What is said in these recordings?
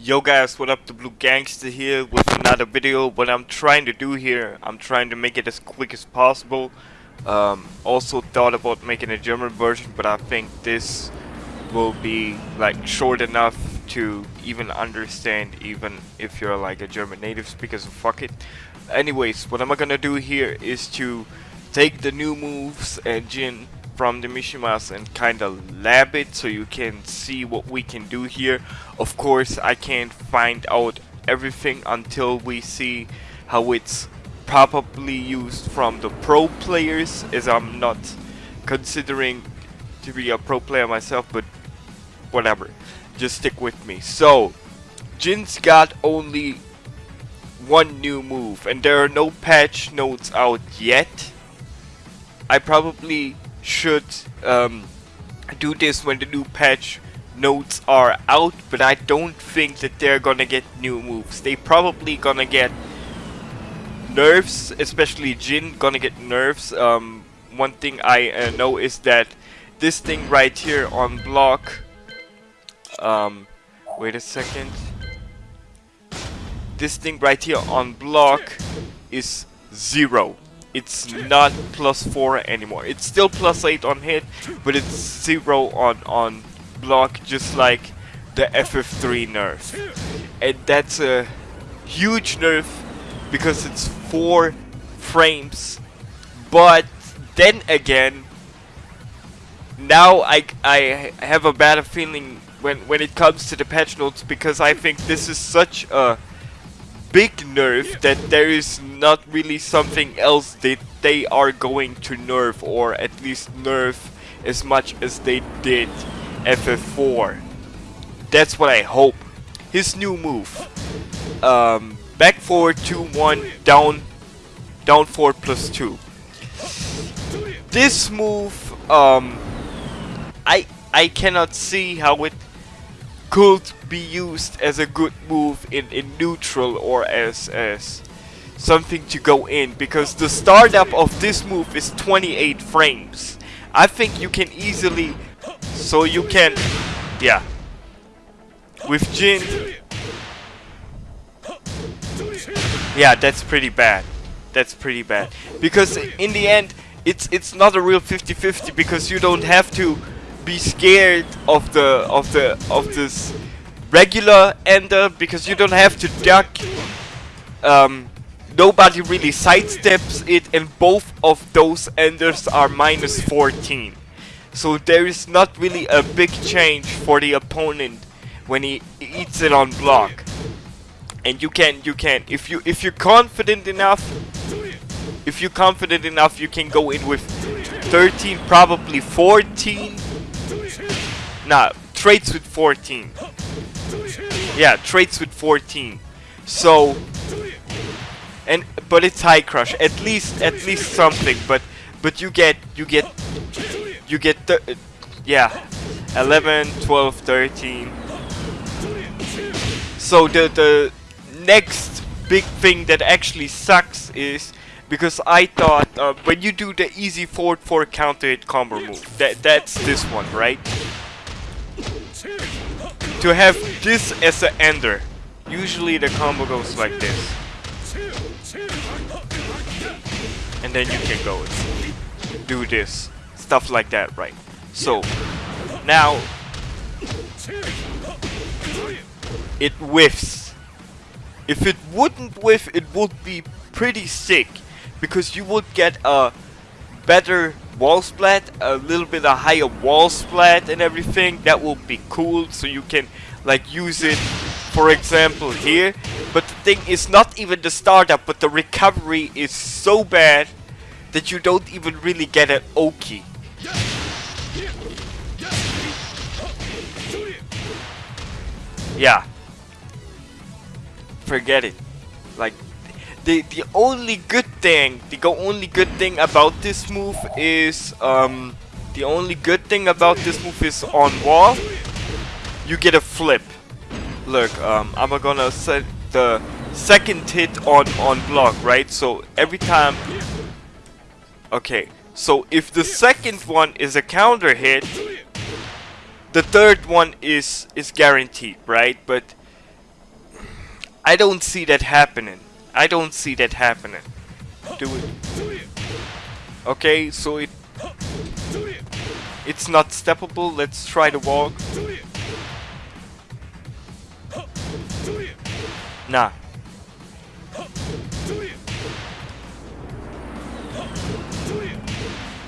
Yo guys, what up, the Blue Gangster here with another video. What I'm trying to do here, I'm trying to make it as quick as possible. Um, also thought about making a German version, but I think this will be like short enough to even understand even if you're like a German native speaker, so fuck it. Anyways, what am I gonna do here is to take the new moves and engine from the Mishimas and kinda lab it so you can see what we can do here. Of course I can't find out everything until we see how it's probably used from the pro players as I'm not considering to be a pro player myself but whatever. Just stick with me. So Jin's got only one new move and there are no patch notes out yet. I probably should um, do this when the new patch notes are out, but I don't think that they're gonna get new moves. They probably gonna get nerfs, especially Jin gonna get nerfs. Um, one thing I uh, know is that this thing right here on block. Um, wait a second. This thing right here on block is zero it's not plus 4 anymore. It's still plus 8 on hit, but it's 0 on, on block, just like the FF3 nerf. And that's a huge nerf because it's 4 frames. But then again, now I, I have a bad feeling when, when it comes to the patch notes because I think this is such a big nerf that there is not really something else that they are going to nerf or at least nerf as much as they did FF4. That's what I hope. His new move. Um, back forward 2-1, down, down 4 plus 2. This move, um, I, I cannot see how it could be used as a good move in, in neutral or as, as something to go in because the startup of this move is 28 frames. I think you can easily, so you can, yeah, with Jin, yeah, that's pretty bad. That's pretty bad because in the end, it's it's not a real 50-50 because you don't have to be scared of the of the of this regular ender because you don't have to duck. Um, nobody really sidesteps it, and both of those enders are minus 14. So there is not really a big change for the opponent when he eats it on block. And you can you can if you if you're confident enough if you're confident enough you can go in with 13 probably 14 Nah, traits with 14. Yeah, traits with 14. So, and but it's high crush. At least, at least something. But, but you get, you get, you get yeah, 11, 12, 13. So the the next big thing that actually sucks is because I thought uh, when you do the easy forward 4 counter hit combo move, that that's this one, right? To have this as an ender. Usually the combo goes like this. And then you can go do this. Stuff like that, right? So, now it whiffs. If it wouldn't whiff, it would be pretty sick because you would get a better wall splat, a little bit of higher wall splat and everything, that will be cool so you can like use it for example here. But the thing is not even the startup but the recovery is so bad that you don't even really get an Oki. Yeah. Forget it. Like the the only good thing, the only good thing about this move is um the only good thing about this move is on wall. You get a flip. Look, um, I'm gonna set the second hit on on block, right? So every time. Okay, so if the second one is a counter hit, the third one is is guaranteed, right? But I don't see that happening. I don't see that happening. Do it. Okay, so it it's not steppable. Let's try the walk. Nah.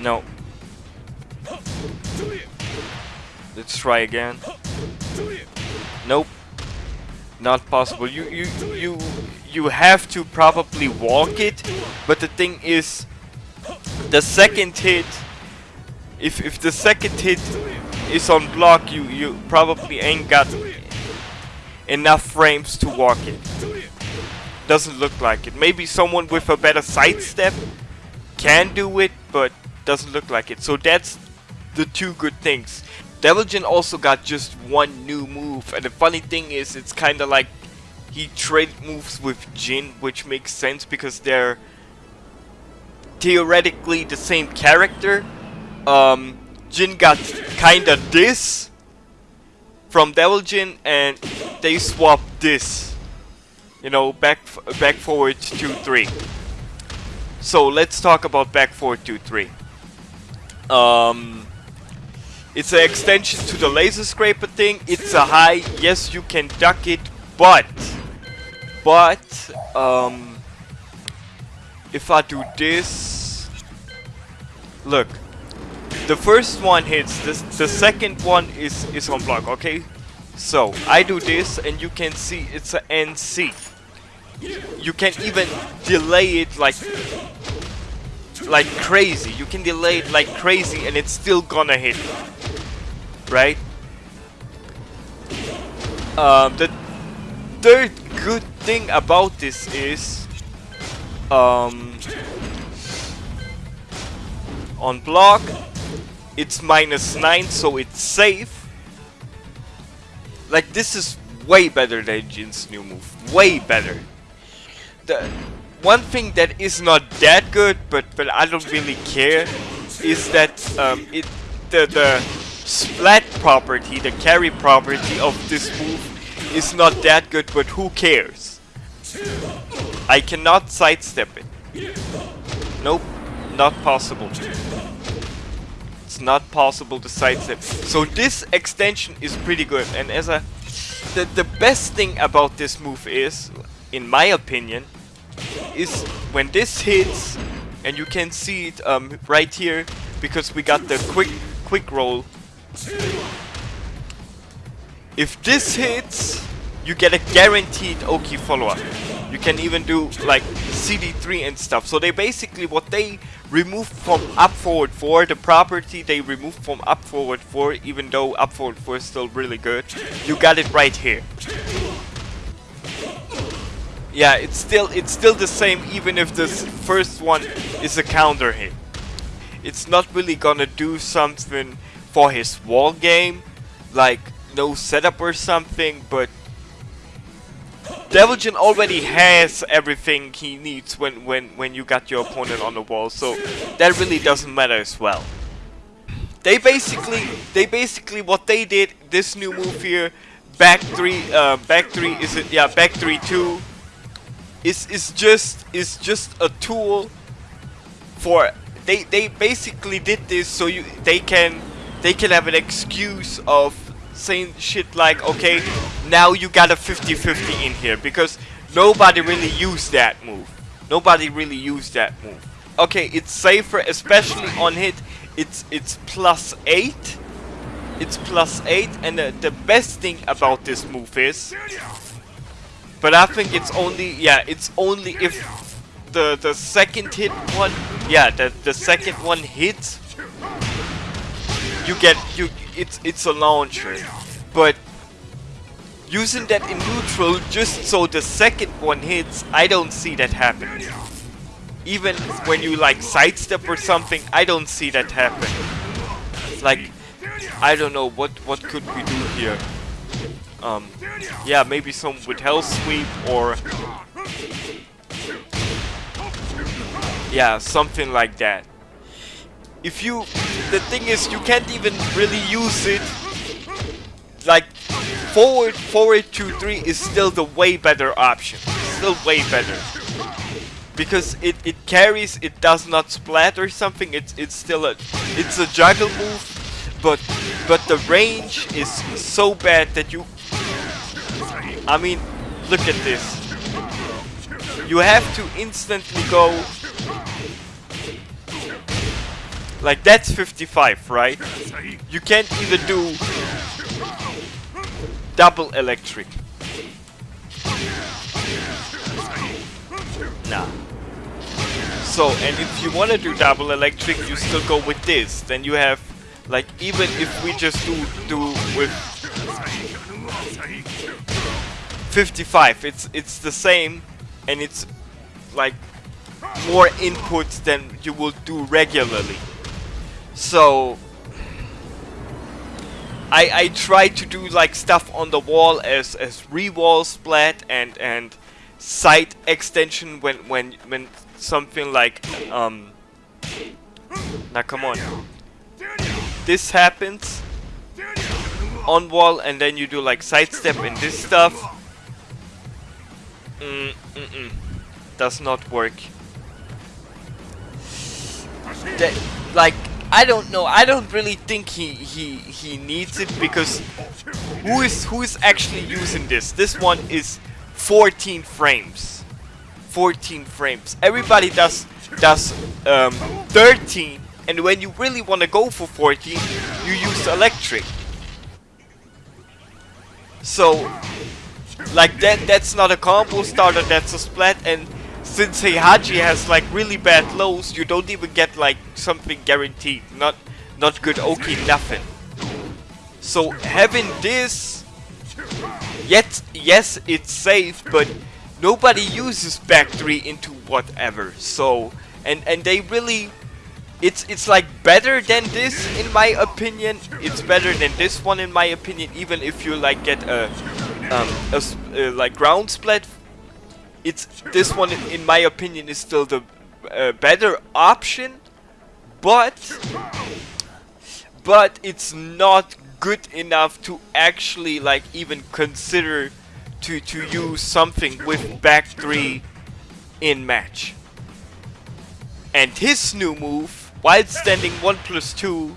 No. Let's try again. Nope. Not possible. You you you you have to probably walk it, but the thing is the second hit if if the second hit is on block you you probably ain't got enough frames to walk it. Doesn't look like it. Maybe someone with a better sidestep can do it, but doesn't look like it. So that's the two good things. Devil Jin also got just one new move, and the funny thing is, it's kind of like he traded moves with Jin, which makes sense because they're theoretically the same character. Um, Jin got kinda this from Devil Jin, and they swapped this. You know, back back forward 2-3. So let's talk about back forward 2-3. Um, it's an extension to the laser scraper thing. It's a high. Yes, you can duck it, but but um, if I do this, look, the first one hits. The the second one is is on block. Okay, so I do this, and you can see it's an NC. You can even delay it like like crazy. You can delay it like crazy and it's still gonna hit. Right? Um, the third good thing about this is um, on block it's minus 9 so it's safe. Like this is way better than Jin's new move. Way better. The one thing that is not that good, but but I don't really care, is that um, it the the splat property, the carry property of this move is not that good, but who cares? I cannot sidestep it. Nope, not possible. It's not possible to sidestep. So this extension is pretty good, and as a the the best thing about this move is, in my opinion, is when this hits, and you can see it um, right here, because we got the quick quick roll. If this hits, you get a guaranteed Oki follow-up. You can even do like CD3 and stuff. So they basically, what they removed from up forward 4, the property they removed from up forward 4, even though up forward 4 is still really good, you got it right here. Yeah, it's still it's still the same even if this first one is a counter hit. It's not really gonna do something for his wall game, like no setup or something, but Devil Jin already has everything he needs when, when, when you got your opponent on the wall, so that really doesn't matter as well. They basically, they basically, what they did, this new move here, back 3, uh, back 3, is it, yeah, back 3 2, is is just is just a tool for they they basically did this so you they can they can have an excuse of saying shit like okay now you got a 50-50 in here because nobody really used that move nobody really used that move okay it's safer especially on hit it's it's plus 8 it's plus 8 and the, the best thing about this move is but I think it's only, yeah, it's only if the the second hit one, yeah, the the second one hits, you get you. It's it's a launcher, but using that in neutral just so the second one hits, I don't see that happening. Even when you like sidestep or something, I don't see that happen. Like, I don't know what what could we do here. Um, yeah, maybe some with Hell Sweep or... Yeah, something like that. If you... The thing is, you can't even really use it like forward, forward 2-3 is still the way better option. Still way better. Because it, it carries, it does not splat or something, it's it's still a it's a juggle move, but but the range is so bad that you I mean look at this. You have to instantly go like that's 55, right? You can't even do double electric. Nah. So, and if you want to do double electric, you still go with this. Then you have, like, even if we just do do with 55, it's it's the same, and it's like more inputs than you will do regularly. So I I try to do like stuff on the wall as as re-wall splat and and side extension when when when something like um now come on. This happens on wall and then you do like sidestep and this stuff. Mm, mm, mm. does not work. That like I don't know. I don't really think he he he needs it because who is who is actually using this? This one is 14 frames. 14 frames. Everybody does does um, 13, and when you really want to go for 14, you use electric. So, like that that's not a combo starter. That's a splat and since Heihachi has like really bad lows, you don't even get like something guaranteed. Not not good Oki, nothing. So having this, yet yes, it's safe, but nobody uses back three into whatever. So and and they really, it's it's like better than this in my opinion. It's better than this one in my opinion. Even if you like get a um a, uh, like ground splat it's this one in my opinion is still the uh, better option but but it's not good enough to actually like even consider to to use something with back 3 in match. And his new move while standing 1 plus 2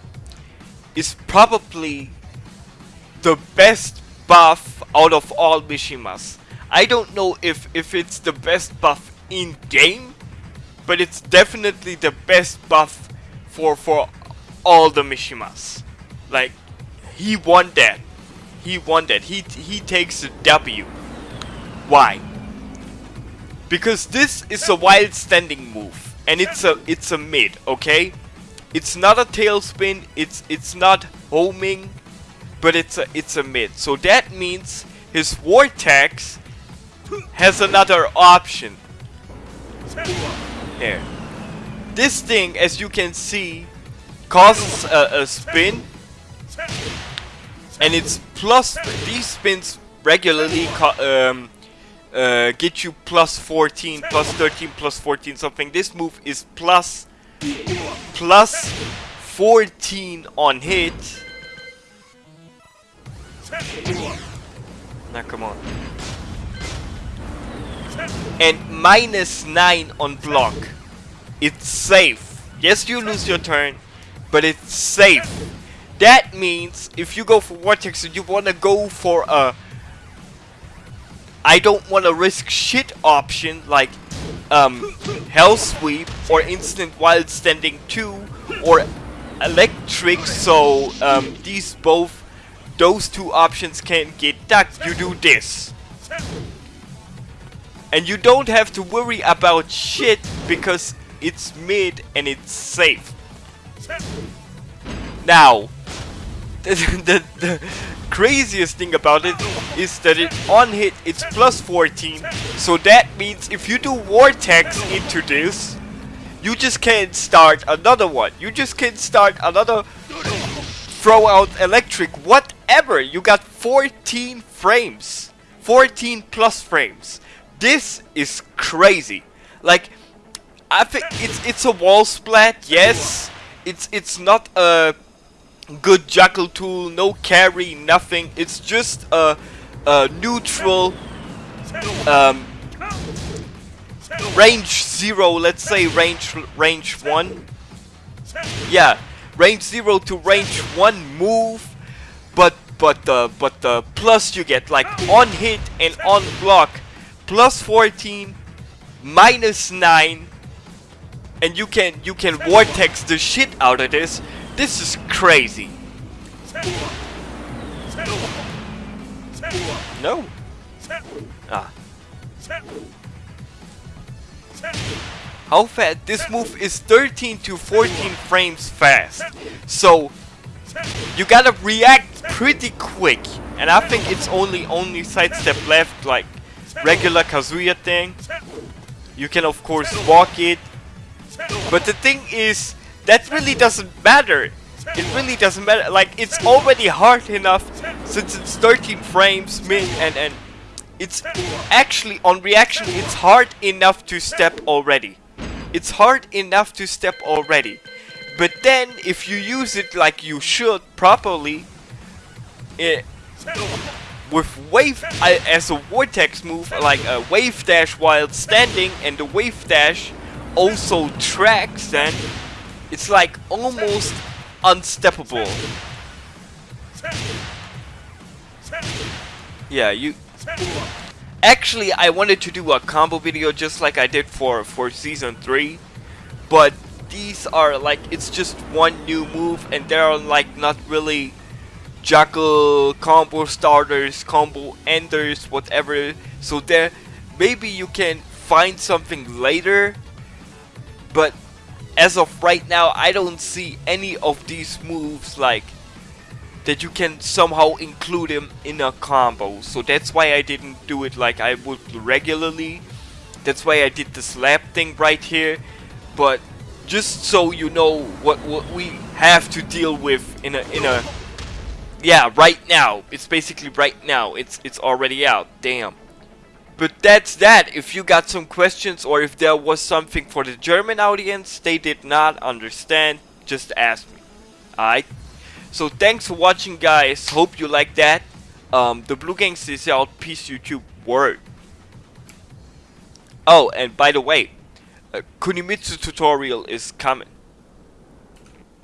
is probably the best buff out of all Mishimas I don't know if, if it's the best buff in game, but it's definitely the best buff for for all the Mishimas. Like he won that. He won that. He he takes the W. Why? Because this is a while standing move and it's a it's a mid, okay? It's not a tailspin, it's it's not homing, but it's a it's a mid. So that means his vortex has another option. Here. This thing, as you can see, causes a, a spin. And it's plus, these spins regularly um, uh, get you plus 14, plus 13, plus 14 something. This move is plus, plus 14 on hit. Now come on and minus 9 on block. It's safe. Yes, you lose your turn, but it's safe. That means if you go for Vortex and you want to go for a I don't want to risk shit option like um, Hell Sweep or Instant While Standing 2 or Electric so um, these both those two options can get ducked. You do this. And you don't have to worry about shit because it's mid and it's safe. Now, the, the, the craziest thing about it is that it on hit it's plus 14 so that means if you do vortex into this you just can't start another one. You just can't start another throw out electric whatever. You got 14 frames. 14 plus frames this is crazy. Like, I think it's it's a wall splat. Yes, it's it's not a good juggle tool, no carry, nothing. It's just a, a neutral um, range zero. Let's say range range one. Yeah, range zero to range one move, but but the but the plus you get like on hit and on block, plus 14, minus nine, and you can you can vortex the shit out of this. This is crazy. No. Ah. How fast? This move is 13 to 14 frames fast. So you gotta react pretty quick. And I think it's only only sidestep left like regular Kazuya thing. You can of course walk it. But the thing is that really doesn't matter. It really doesn't matter. Like, it's already hard enough since it's 13 frames mid and, and it's actually, on reaction, it's hard enough to step already. It's hard enough to step already. But then, if you use it like you should properly, it, with wave uh, as a vortex move, like a wave dash while standing, and the wave dash also tracks, then it's like almost unsteppable. Yeah, you... Actually, I wanted to do a combo video just like I did for, for Season 3. But these are like, it's just one new move and they're like not really juggle combo starters, combo enders, whatever. So there, maybe you can find something later. But as of right now, I don't see any of these moves like that you can somehow include them in a combo. So that's why I didn't do it like I would regularly. That's why I did the slap thing right here. But just so you know what what we have to deal with in a in a yeah right now. It's basically right now. It's it's already out. Damn. But that's that. If you got some questions or if there was something for the German audience they did not understand, just ask me. Alright? So thanks for watching guys. Hope you like that. Um, the Blue Gangs is out. Peace YouTube. Word. Oh, and by the way, Kunimitsu tutorial is coming.